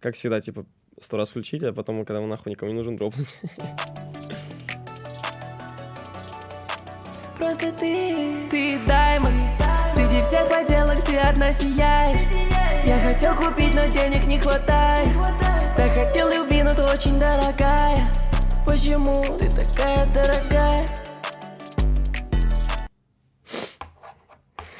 как всегда, типа, сто раз включить, а потом, когда он нахуй никому не нужен, дропнуть. Просто ты, ты даймон Среди всех поделок ты одна сияет Я хотел купить, но денег не хватает Так хотел любви, но ты очень дорогая Почему ты такая дорогая?